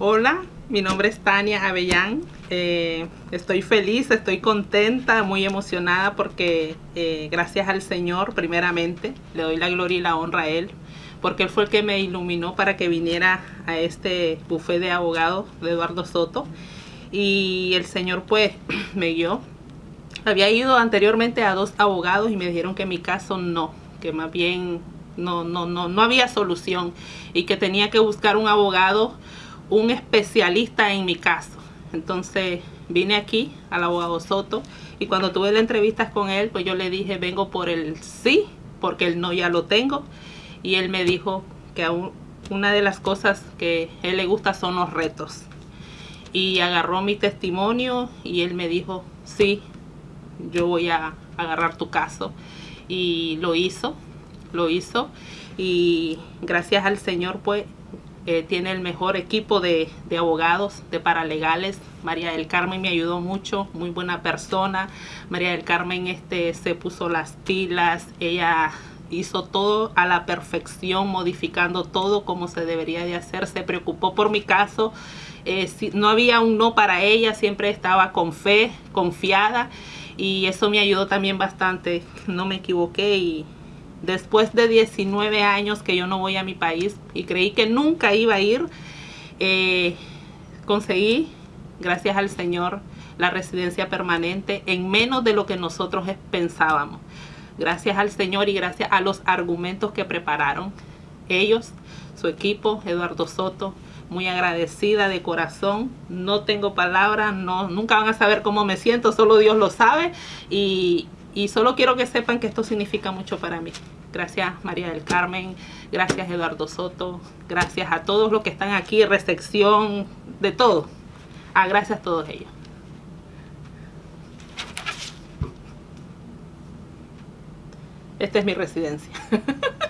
Hola, mi nombre es Tania Avellán. Eh, estoy feliz, estoy contenta, muy emocionada porque eh, gracias al Señor primeramente, le doy la gloria y la honra a Él, porque Él fue el que me iluminó para que viniera a este buffet de abogados de Eduardo Soto y el Señor pues me guió. Había ido anteriormente a dos abogados y me dijeron que mi caso no, que más bien no, no, no, no había solución y que tenía que buscar un abogado un especialista en mi caso. Entonces vine aquí al abogado Soto y cuando tuve la entrevista con él, pues yo le dije, vengo por el sí, porque el no ya lo tengo. Y él me dijo que una de las cosas que a él le gusta son los retos. Y agarró mi testimonio y él me dijo, sí, yo voy a agarrar tu caso. Y lo hizo, lo hizo. Y gracias al Señor, pues eh, tiene el mejor equipo de, abogados, de paralegales. María del Carmen me ayudó mucho, muy buena persona. María del Carmen este, se puso las pilas, ella hizo todo a la perfección, modificando todo como se debería de hacer. Se preocupó por mi caso. Eh, si, no había un no para ella, siempre estaba con fe, confiada. Y eso me ayudó también bastante. No me equivoqué y después de 19 años que yo no voy a mi país y creí que nunca iba a ir, eh, conseguí, gracias al Señor, la residencia permanente en menos de lo que nosotros pensábamos. Gracias al Señor y gracias a los argumentos que prepararon ellos, su equipo, Eduardo Soto, muy agradecida de corazón. No tengo palabras, no, nunca van a saber cómo me siento, solo Dios lo sabe. Y, y solo quiero que sepan que esto significa mucho para mí. Gracias María del Carmen, gracias Eduardo Soto, gracias a todos los que están aquí, recepción, de todo. Ah, gracias a todos ellos. Esta es mi residencia.